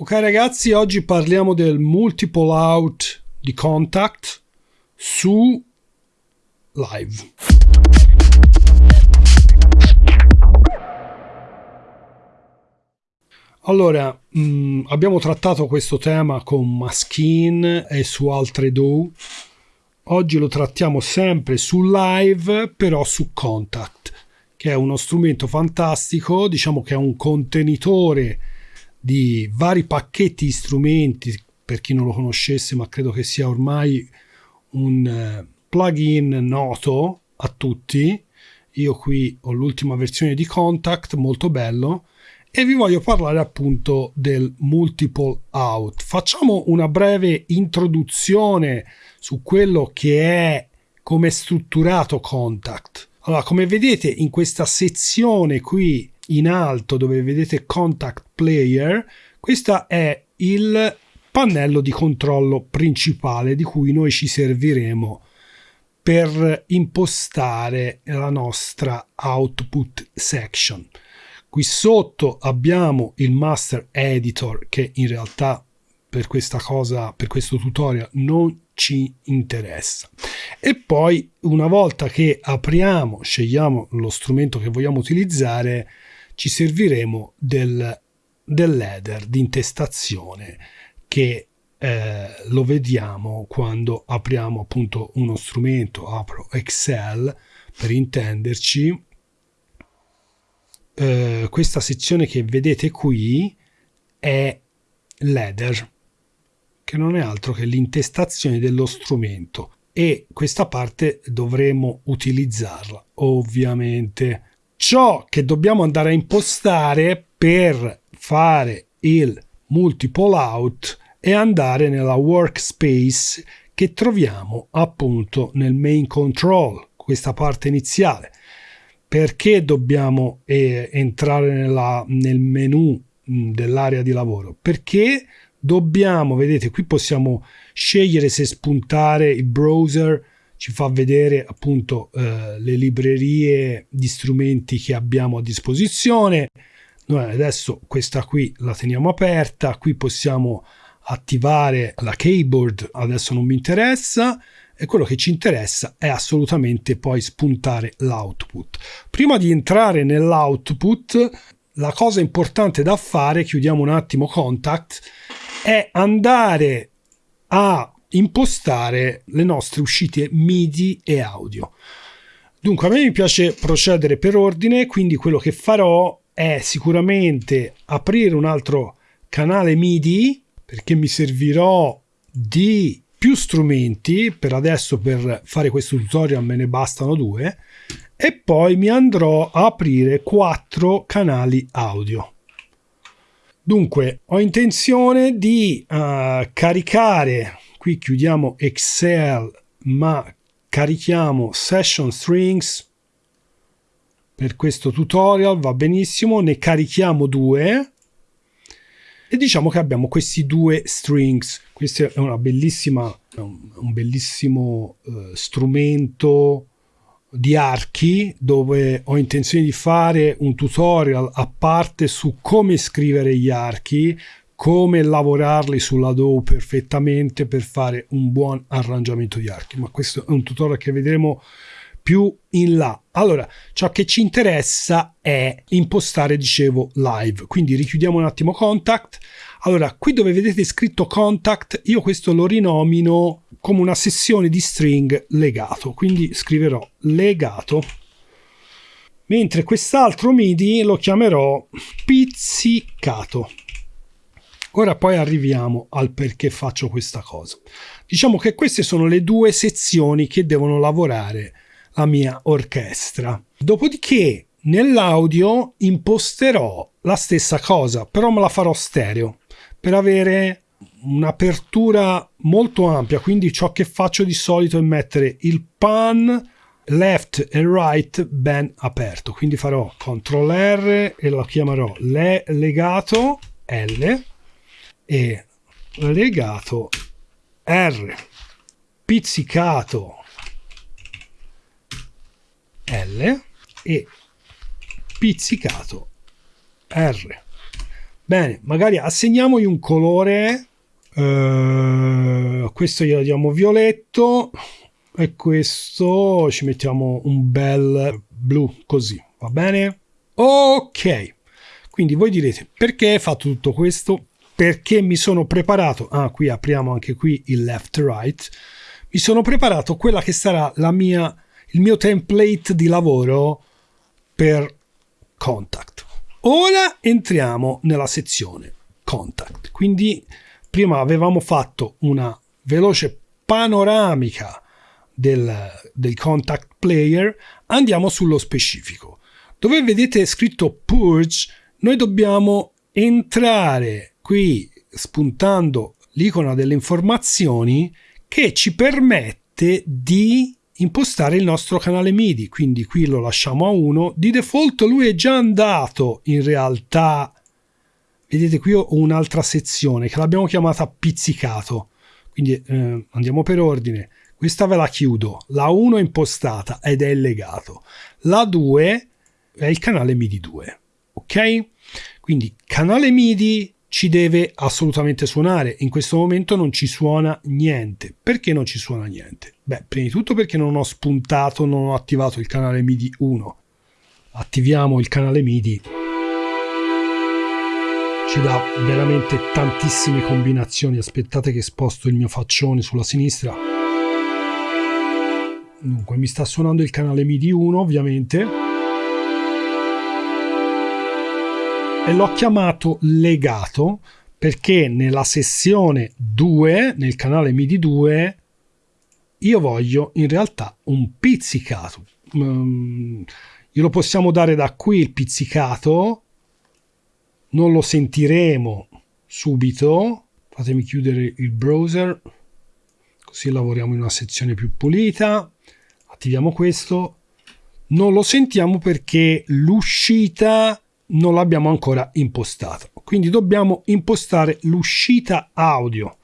Ok ragazzi, oggi parliamo del multiple out di Contact su live. Allora, mh, mm, abbiamo trattato questo tema con Maskin e su altre Do. Oggi lo trattiamo sempre su live, però su Contact, che è uno strumento fantastico, diciamo che è un contenitore di vari pacchetti di strumenti, per chi non lo conoscesse, ma credo che sia ormai un uh, plugin noto a tutti. Io qui ho l'ultima versione di Contact, molto bello, e vi voglio parlare appunto del multiple out. Facciamo una breve introduzione su quello che è come è strutturato Contact. Allora, come vedete in questa sezione qui in alto dove vedete Contact Player, questo è il pannello di controllo principale di cui noi ci serviremo per impostare la nostra output section. Qui sotto abbiamo il master editor che in realtà per questa cosa, per questo tutorial non ci interessa. E poi una volta che apriamo, scegliamo lo strumento che vogliamo utilizzare, ci serviremo del, dell'header di intestazione che eh, lo vediamo quando apriamo appunto uno strumento, apro Excel per intenderci. Eh, questa sezione che vedete qui è l'header, che non è altro che l'intestazione dello strumento e questa parte dovremo utilizzarla ovviamente ciò che dobbiamo andare a impostare per fare il multiple out e andare nella workspace che troviamo appunto nel main control, questa parte iniziale. Perché dobbiamo eh, entrare nella, nel menu mh, dell'area di lavoro? Perché dobbiamo, vedete, qui possiamo scegliere se spuntare il browser ci fa vedere appunto eh, le librerie di strumenti che abbiamo a disposizione. Noi adesso questa qui la teniamo aperta, qui possiamo attivare la keyboard, adesso non mi interessa e quello che ci interessa è assolutamente poi spuntare l'output. Prima di entrare nell'output, la cosa importante da fare, chiudiamo un attimo contact, è andare a impostare le nostre uscite MIDI e audio. Dunque a me mi piace procedere per ordine, quindi quello che farò è sicuramente aprire un altro canale MIDI perché mi servirò di più strumenti, per adesso per fare questo tutorial me ne bastano due, e poi mi andrò a aprire quattro canali audio. Dunque, ho intenzione di uh, caricare qui chiudiamo Excel ma carichiamo session strings. Per questo tutorial va benissimo ne carichiamo due. E diciamo che abbiamo questi due strings. Questo è una bellissima un bellissimo uh, strumento di archi dove ho intenzione di fare un tutorial a parte su come scrivere gli archi come lavorarli sulla DAW perfettamente per fare un buon arrangiamento di archi, ma questo è un tutorial che vedremo più in là. Allora, ciò che ci interessa è impostare, dicevo, live. Quindi richiudiamo un attimo contact. Allora, qui dove vedete scritto contact, io questo lo rinomino come una sessione di string legato. Quindi scriverò legato. Mentre quest'altro MIDI lo chiamerò pizzicato. Ora poi arriviamo al perché faccio questa cosa. Diciamo che queste sono le due sezioni che devono lavorare la mia orchestra. Dopodiché nell'audio imposterò la stessa cosa, però me la farò stereo per avere un'apertura molto ampia, quindi ciò che faccio di solito è mettere il pan left e right ben aperto, quindi farò CTRL R e lo chiamerò le legato L e legato R pizzicato L e pizzicato R. Bene, magari assegniamogli un colore. Uh, questo glielo diamo violetto e questo ci mettiamo un bel blu così, va bene? Ok, quindi voi direte perché hai fatto tutto questo? Perché mi sono preparato, ah qui apriamo anche qui il left right, mi sono preparato quella che sarà la mia, il mio template di lavoro per contact. Ora entriamo nella sezione contact. Quindi prima avevamo fatto una veloce panoramica del, del contact player, andiamo sullo specifico. Dove vedete scritto purge, noi dobbiamo entrare qui spuntando l'icona delle informazioni che ci permette di impostare il nostro canale MIDI, quindi qui lo lasciamo a 1. Di default lui è già andato in realtà, vedete qui ho un'altra sezione che l'abbiamo chiamata pizzicato, quindi eh, andiamo per ordine. Questa ve la chiudo, la 1 è impostata ed è legato, la 2 è il canale MIDI 2, ok? Quindi canale MIDI ci deve assolutamente suonare. In questo momento non ci suona niente. Perché non ci suona niente? Beh, prima di tutto perché non ho spuntato, non ho attivato il canale MIDI 1. Attiviamo il canale MIDI. Ci dà veramente tantissime combinazioni. Aspettate che sposto il mio faccione sulla sinistra. Dunque, mi sta suonando il canale MIDI 1, ovviamente e l'ho chiamato legato perché nella sessione 2, nel canale MIDI 2, io voglio in realtà un pizzicato. Um, glielo possiamo dare da qui il pizzicato, non lo sentiremo subito. Fatemi chiudere il browser, così lavoriamo in una sezione più pulita. Attiviamo questo. Non lo sentiamo perché l'uscita non l'abbiamo ancora impostato. Quindi dobbiamo impostare l'uscita audio.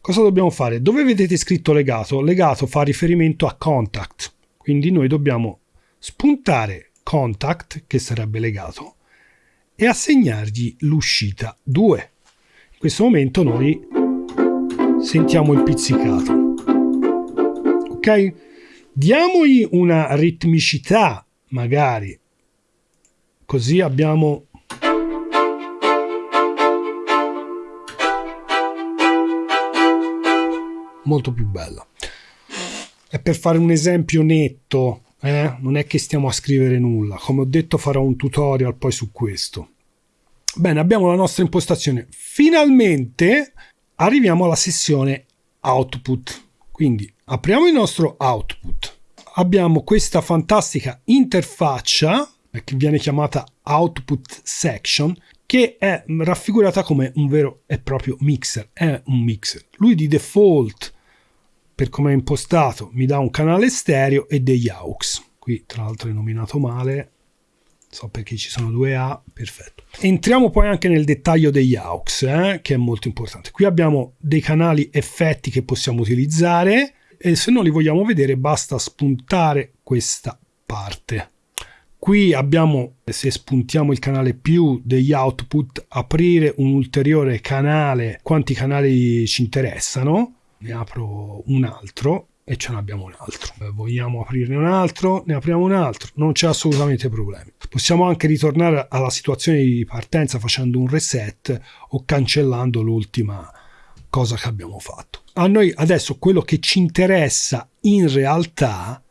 Cosa dobbiamo fare? Dove vedete scritto legato? Legato fa riferimento a contact. Quindi noi dobbiamo spuntare contact, che sarebbe legato, e assegnargli l'uscita 2. In questo momento noi sentiamo il pizzicato. Ok? Diamogli una ritmicità magari Così abbiamo molto più bella. E per fare un esempio netto, eh, non è che stiamo a scrivere nulla. Come ho detto farò un tutorial poi su questo. Bene, abbiamo la nostra impostazione. Finalmente arriviamo alla sessione output. Quindi apriamo il nostro output. Abbiamo questa fantastica interfaccia che viene chiamata output section, che è raffigurata come un vero e proprio mixer, è un mixer. Lui di default, per come è impostato, mi dà un canale stereo e degli aux. Qui tra l'altro è nominato male, so perché ci sono due A, perfetto. Entriamo poi anche nel dettaglio degli aux, eh, che è molto importante. Qui abbiamo dei canali effetti che possiamo utilizzare e se non li vogliamo vedere basta spuntare questa parte. Qui abbiamo, se spuntiamo il canale più degli output, aprire un ulteriore canale. Quanti canali ci interessano? Ne apro un altro e ce ne abbiamo un altro. Eh, vogliamo aprirne un altro? Ne apriamo un altro. Non c'è assolutamente problemi. Possiamo anche ritornare alla situazione di partenza facendo un reset o cancellando l'ultima cosa che abbiamo fatto. A noi adesso quello che ci interessa in realtà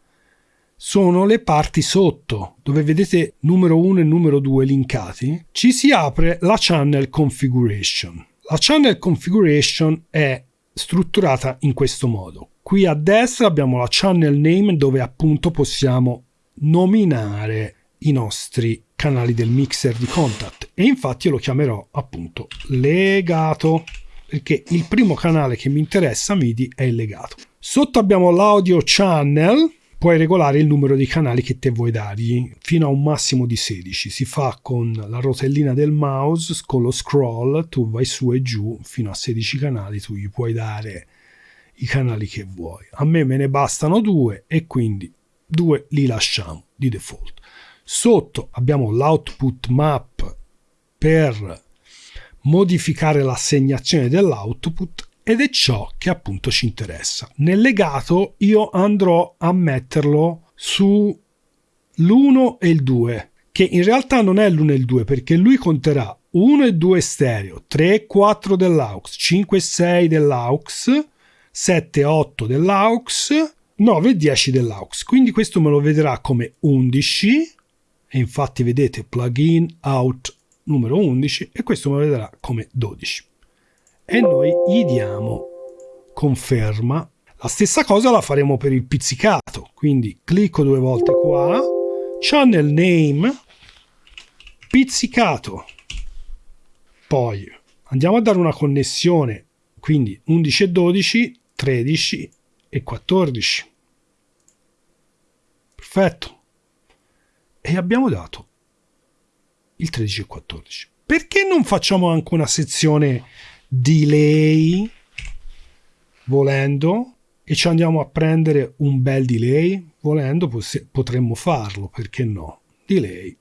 sono le parti sotto, dove vedete numero 1 e numero 2 linkati, ci si apre la channel configuration. La channel configuration è strutturata in questo modo. Qui a destra abbiamo la channel name dove appunto possiamo nominare i nostri canali del mixer di contact e infatti io lo chiamerò appunto legato perché il primo canale che mi interessa MIDI è il legato. Sotto abbiamo l'audio channel puoi regolare il numero di canali che te vuoi dargli fino a un massimo di 16. Si fa con la rotellina del mouse, con lo scroll, tu vai su e giù fino a 16 canali, tu gli puoi dare i canali che vuoi. A me me ne bastano due e quindi due li lasciamo di default. Sotto abbiamo l'output map per modificare l'assegnazione dell'output ed è ciò che appunto ci interessa. Nel legato io andrò a metterlo su l'1 e il 2, che in realtà non è l'1 e il 2 perché lui conterà 1 e 2 stereo, 3 e 4 dell'aux, 5 e 6 dell'aux, 7 e 8 dell'aux, 9 e 10 dell'aux. Quindi questo me lo vedrà come 11 e infatti vedete plugin out numero 11 e questo me lo vedrà come 12 e noi gli diamo conferma. La stessa cosa la faremo per il pizzicato. Quindi clicco due volte qua. Channel name pizzicato. Poi andiamo a dare una connessione. Quindi 11 e 12 13 e 14 perfetto. E abbiamo dato il 13 e 14. Perché non facciamo anche una sezione delay volendo e ci andiamo a prendere un bel delay volendo potremmo farlo perché no delay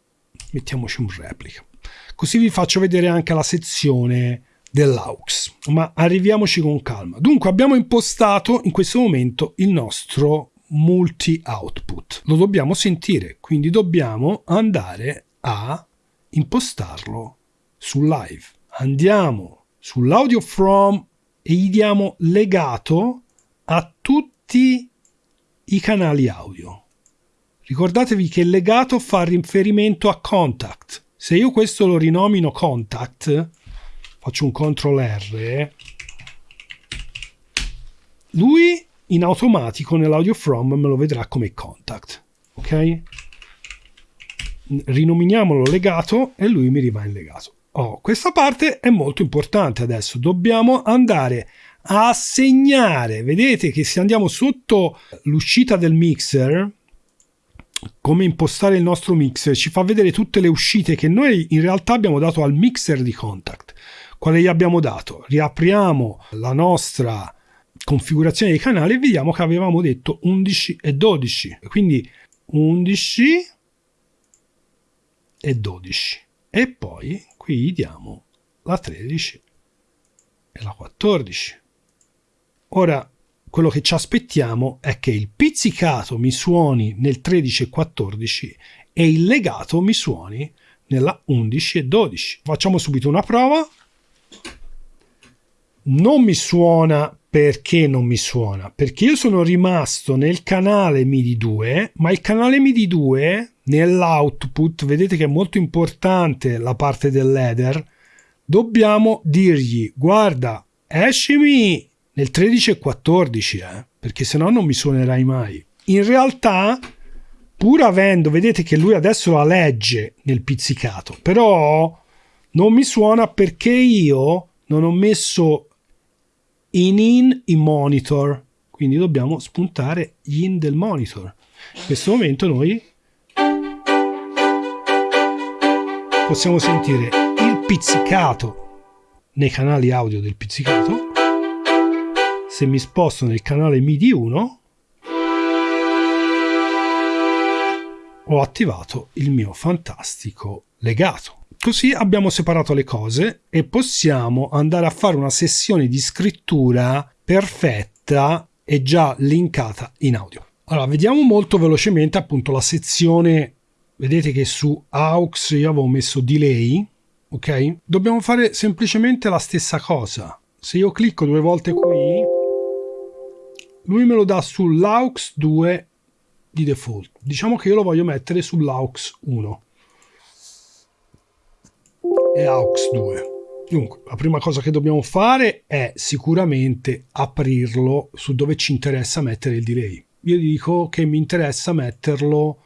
mettiamoci un replica così vi faccio vedere anche la sezione dell'aux ma arriviamoci con calma dunque abbiamo impostato in questo momento il nostro multi output. Lo dobbiamo sentire, quindi dobbiamo andare a impostarlo su live. Andiamo sull'audio from e gli diamo legato a tutti i canali audio. Ricordatevi che legato fa riferimento a contact. Se io questo lo rinomino contact, faccio un CTRL R, lui in automatico nell'audio from me lo vedrà come contact. Ok? Rinominiamolo legato e lui mi rimane legato. Oh, questa parte è molto importante adesso. Dobbiamo andare a segnare. Vedete che se andiamo sotto l'uscita del mixer, come impostare il nostro mixer, ci fa vedere tutte le uscite che noi in realtà abbiamo dato al mixer di contact. Quale gli abbiamo dato? Riapriamo la nostra configurazione dei canali vediamo che avevamo detto 11 e 12 quindi 11 e 12 e poi qui diamo la 13 e la 14 ora quello che ci aspettiamo è che il pizzicato mi suoni nel 13 e 14 e il legato mi suoni nella 11 e 12 facciamo subito una prova. Non mi suona perché non mi suona? Perché io sono rimasto nel canale MIDI 2, ma il canale MIDI 2 nell'output, vedete che è molto importante la parte dell'header, dobbiamo dirgli guarda, escimi nel 13 e 14, eh, perché se no non mi suonerai mai. In realtà, pur avendo, vedete che lui adesso la legge nel pizzicato, però non mi suona perché io non ho messo in in in monitor quindi dobbiamo spuntare gli in del monitor in questo momento noi possiamo sentire il pizzicato nei canali audio del pizzicato se mi sposto nel canale MIDI 1 ho attivato il mio fantastico legato Così abbiamo separato le cose e possiamo andare a fare una sessione di scrittura perfetta e già linkata in audio. Allora, vediamo molto velocemente appunto la sezione, vedete che su AUX io avevo messo delay, ok? Dobbiamo fare semplicemente la stessa cosa. Se io clicco due volte qui, lui me lo dà sull'AUX 2 di default. Diciamo che io lo voglio mettere sull'AUX 1 e AUX 2. Dunque, la prima cosa che dobbiamo fare è sicuramente aprirlo su dove ci interessa mettere il delay. Io dico che mi interessa metterlo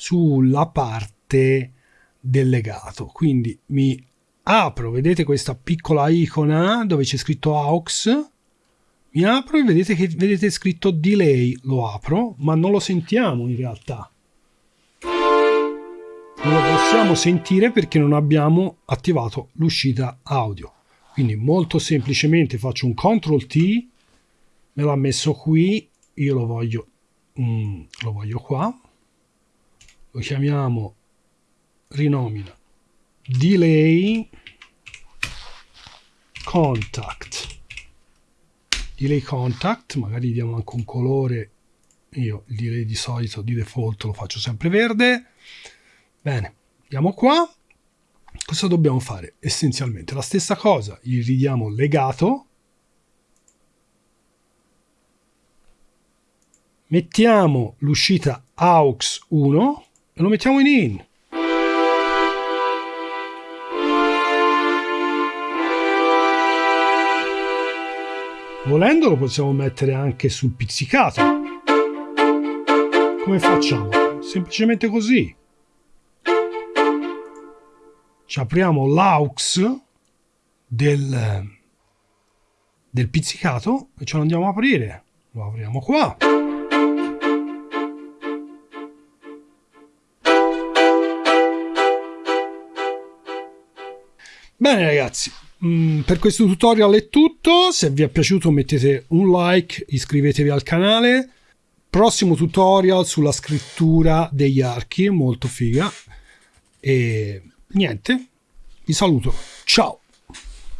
sulla parte del legato, quindi mi apro, vedete questa piccola icona dove c'è scritto AUX, mi apro e vedete che vedete scritto delay, lo apro, ma non lo sentiamo in realtà. Non lo possiamo sentire perché non abbiamo attivato l'uscita audio. Quindi molto semplicemente faccio un CTRL T me l'ha messo qui io lo voglio mm, lo voglio qua lo chiamiamo rinomina. Delay contact. Delay contact magari diamo anche un colore. Io il di solito di default lo faccio sempre verde. Bene andiamo qua. Cosa dobbiamo fare? Essenzialmente la stessa cosa gli ridiamo legato. Mettiamo l'uscita aux 1 e lo mettiamo in in Volendo lo possiamo mettere anche sul pizzicato. Come facciamo? Semplicemente così. Ci apriamo l'aux del, del pizzicato e ce lo andiamo a aprire. Lo apriamo qua. Bene ragazzi, Mm, per questo tutorial è tutto, se vi è piaciuto mettete un like, iscrivetevi al canale. Prossimo tutorial sulla scrittura degli archi, molto figa. E niente, vi saluto, ciao!